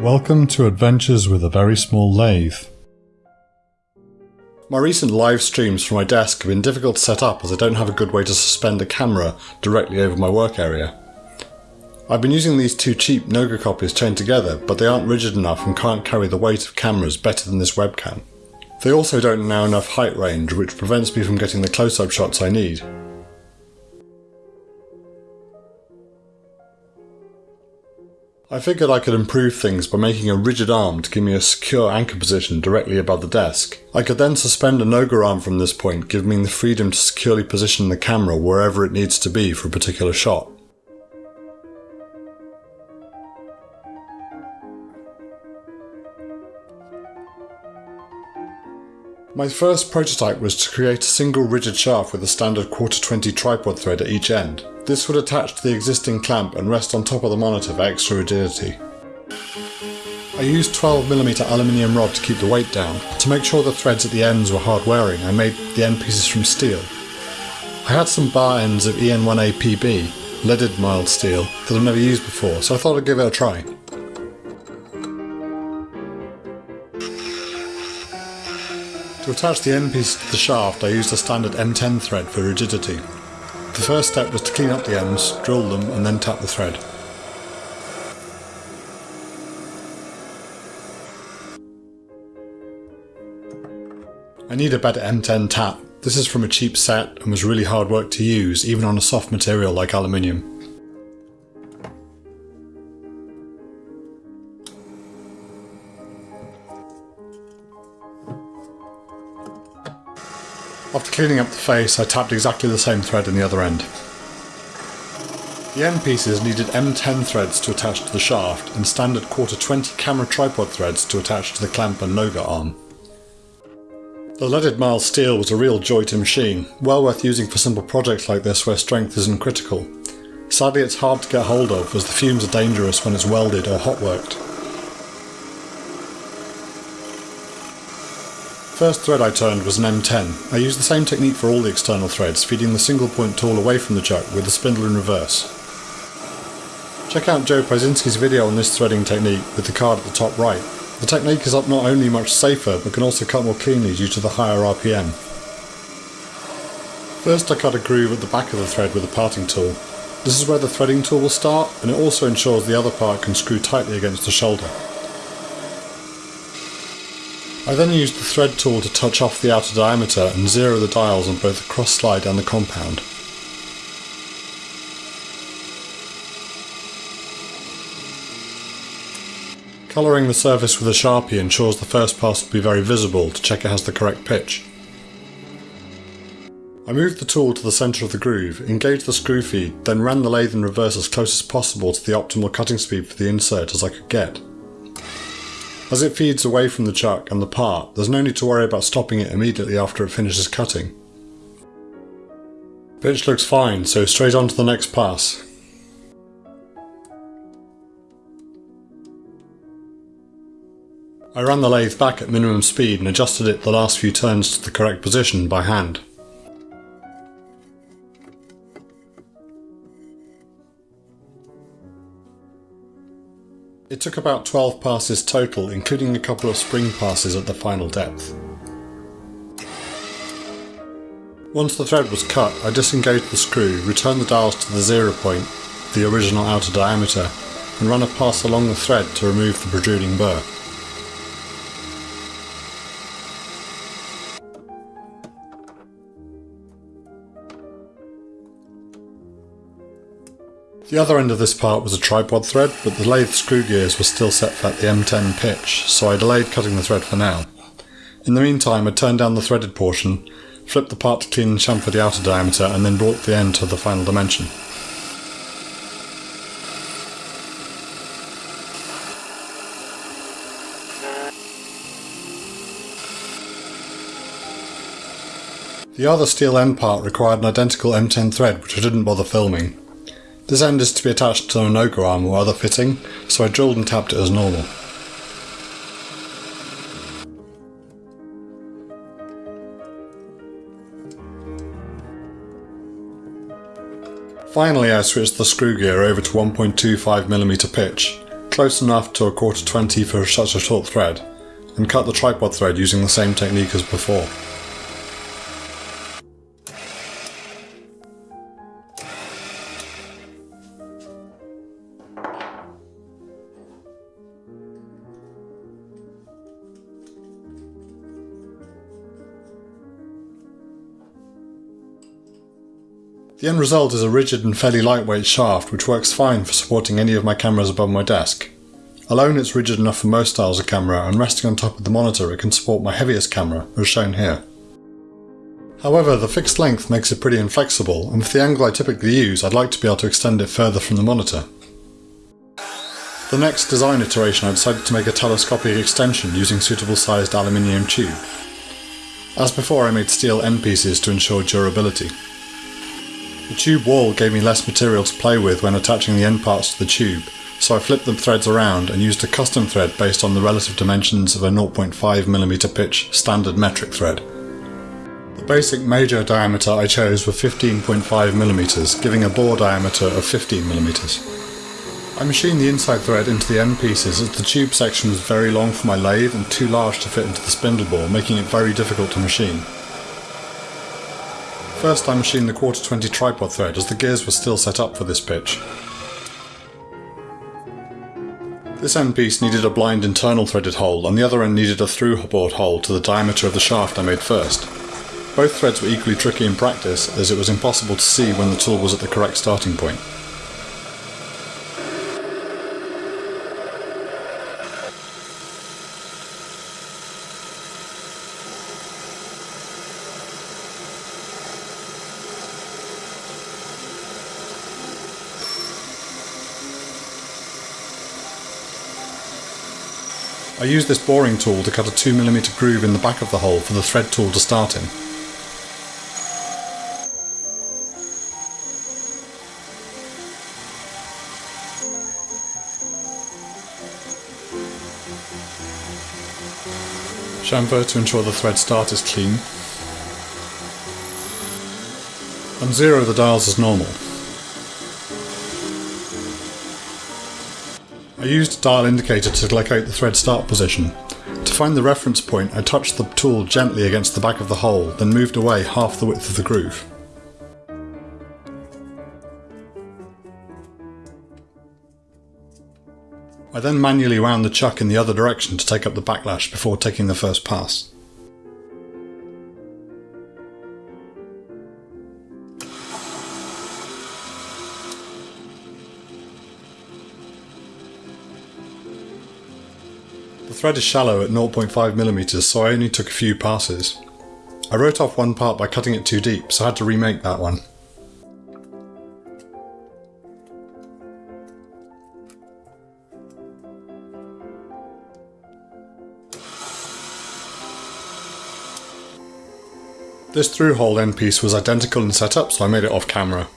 Welcome to Adventures with a Very Small Lathe. My recent live streams from my desk have been difficult to set up as I don't have a good way to suspend a camera directly over my work area. I've been using these two cheap Noga copies chained together, but they aren't rigid enough and can't carry the weight of cameras better than this webcam. They also don't allow enough height range, which prevents me from getting the close-up shots I need. I figured I could improve things by making a rigid arm to give me a secure anchor position directly above the desk. I could then suspend a Noga arm from this point, giving me the freedom to securely position the camera wherever it needs to be for a particular shot. My first prototype was to create a single rigid shaft with a standard quarter 20 tripod thread at each end. This would attach to the existing clamp and rest on top of the monitor for extra rigidity. I used 12mm aluminium rod to keep the weight down. To make sure the threads at the ends were hard wearing, I made the end pieces from steel. I had some bar ends of EN1A PB, leaded mild steel, that I've never used before, so I thought I'd give it a try. To attach the end piece to the shaft I used a standard M10 thread for rigidity. The first step was to clean up the ends, drill them and then tap the thread. I need a better M10 tap. This is from a cheap set and was really hard work to use even on a soft material like aluminium. After cleaning up the face, I tapped exactly the same thread in the other end. The end pieces needed M10 threads to attach to the shaft and standard quarter 20 camera tripod threads to attach to the clamp and Noga arm. The leaded mild steel was a real joy to machine, well worth using for simple projects like this where strength isn't critical. Sadly it's hard to get hold of as the fumes are dangerous when it's welded or hot worked. First thread I turned was an M10. I used the same technique for all the external threads, feeding the single point tool away from the chuck with the spindle in reverse. Check out Joe Pieczynski's video on this threading technique with the card at the top right. The technique is up not only much safer, but can also cut more cleanly due to the higher RPM. First I cut a groove at the back of the thread with a parting tool. This is where the threading tool will start, and it also ensures the other part can screw tightly against the shoulder. I then used the thread tool to touch off the outer diameter and zero the dials on both the cross slide and the compound. Colouring the surface with a sharpie ensures the first pass will be very visible to check it has the correct pitch. I moved the tool to the centre of the groove, engaged the screw feed, then ran the lathe in reverse as close as possible to the optimal cutting speed for the insert as I could get. As it feeds away from the chuck and the part, there's no need to worry about stopping it immediately after it finishes cutting. Pitch looks fine, so straight on to the next pass. I ran the lathe back at minimum speed and adjusted it the last few turns to the correct position by hand. It took about 12 passes total, including a couple of spring passes at the final depth. Once the thread was cut, I disengaged the screw, returned the dials to the zero point, the original outer diameter, and ran a pass along the thread to remove the protruding burr. The other end of this part was a tripod thread, but the lathe screw gears were still set at the M10 pitch, so I delayed cutting the thread for now. In the meantime I turned down the threaded portion, flipped the part to clean and chamfer the outer diameter, and then brought the end to the final dimension. The other steel end part required an identical M10 thread which I didn't bother filming, this end is to be attached to an Noga arm or other fitting, so I drilled and tapped it as normal. Finally I switched the screw gear over to 1.25mm pitch, close enough to a quarter 20 for such a short thread, and cut the tripod thread using the same technique as before. The end result is a rigid and fairly lightweight shaft which works fine for supporting any of my cameras above my desk. Alone it's rigid enough for most styles of camera and resting on top of the monitor it can support my heaviest camera, as shown here. However, the fixed length makes it pretty inflexible, and with the angle I typically use I'd like to be able to extend it further from the monitor. The next design iteration I decided to make a telescopic extension using suitable sized aluminium tube. As before I made steel end pieces to ensure durability. The tube wall gave me less material to play with when attaching the end parts to the tube, so I flipped the threads around and used a custom thread based on the relative dimensions of a 0.5mm pitch standard metric thread. The basic major diameter I chose were 15.5mm, giving a bore diameter of 15mm. I machined the inside thread into the end pieces as the tube section was very long for my lathe and too large to fit into the spindle bore, making it very difficult to machine. First I machined the quarter 20 tripod thread as the gears were still set up for this pitch. This end piece needed a blind internal threaded hole and the other end needed a through bored hole to the diameter of the shaft I made first. Both threads were equally tricky in practice as it was impossible to see when the tool was at the correct starting point. I used this boring tool to cut a 2mm groove in the back of the hole for the thread tool to start in. Chamfer to ensure the thread start is clean. And zero the dials as normal. I used a dial indicator to locate the thread start position. To find the reference point I touched the tool gently against the back of the hole, then moved away half the width of the groove. I then manually wound the chuck in the other direction to take up the backlash before taking the first pass. Thread is shallow at 0.5mm so I only took a few passes. I wrote off one part by cutting it too deep so I had to remake that one. This through-hole end piece was identical in setup so I made it off camera.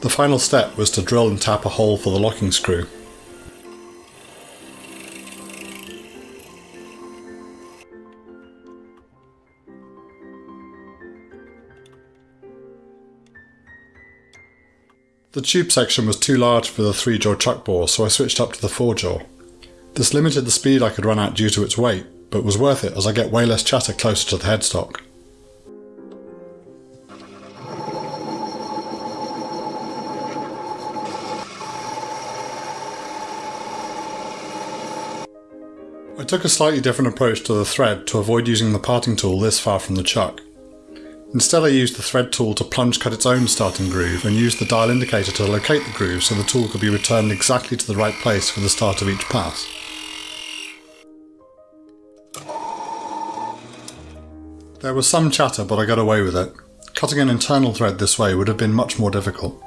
The final step was to drill and tap a hole for the locking screw. The tube section was too large for the 3-jaw chuck bore, so I switched up to the 4-jaw. This limited the speed I could run at due to its weight, but was worth it as I get way less chatter closer to the headstock. I took a slightly different approach to the thread to avoid using the parting tool this far from the chuck. Instead I used the thread tool to plunge cut its own starting groove and used the dial indicator to locate the groove so the tool could be returned exactly to the right place for the start of each pass. There was some chatter but I got away with it. Cutting an internal thread this way would have been much more difficult.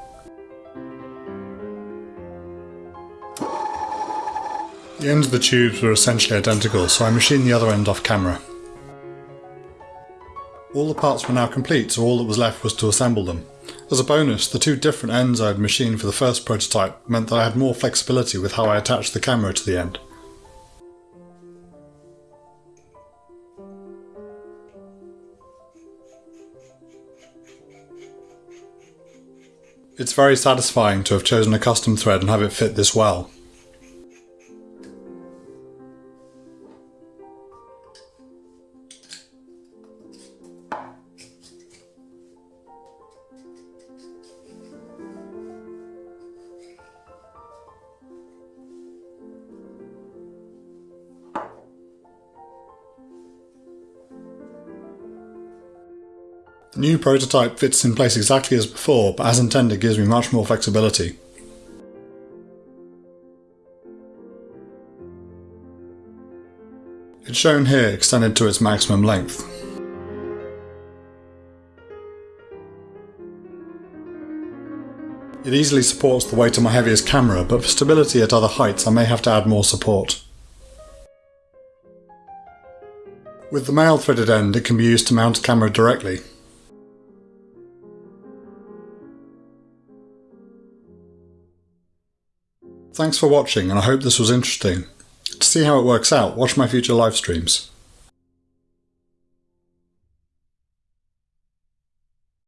The ends of the tubes were essentially identical so I machined the other end off camera. All the parts were now complete, so all that was left was to assemble them. As a bonus, the two different ends I had machined for the first prototype meant that I had more flexibility with how I attached the camera to the end. It's very satisfying to have chosen a custom thread and have it fit this well. New prototype fits in place exactly as before, but as intended gives me much more flexibility. It's shown here extended to its maximum length. It easily supports the weight of my heaviest camera, but for stability at other heights I may have to add more support. With the male threaded end it can be used to mount a camera directly. Thanks for watching and I hope this was interesting. To see how it works out, watch my future live streams.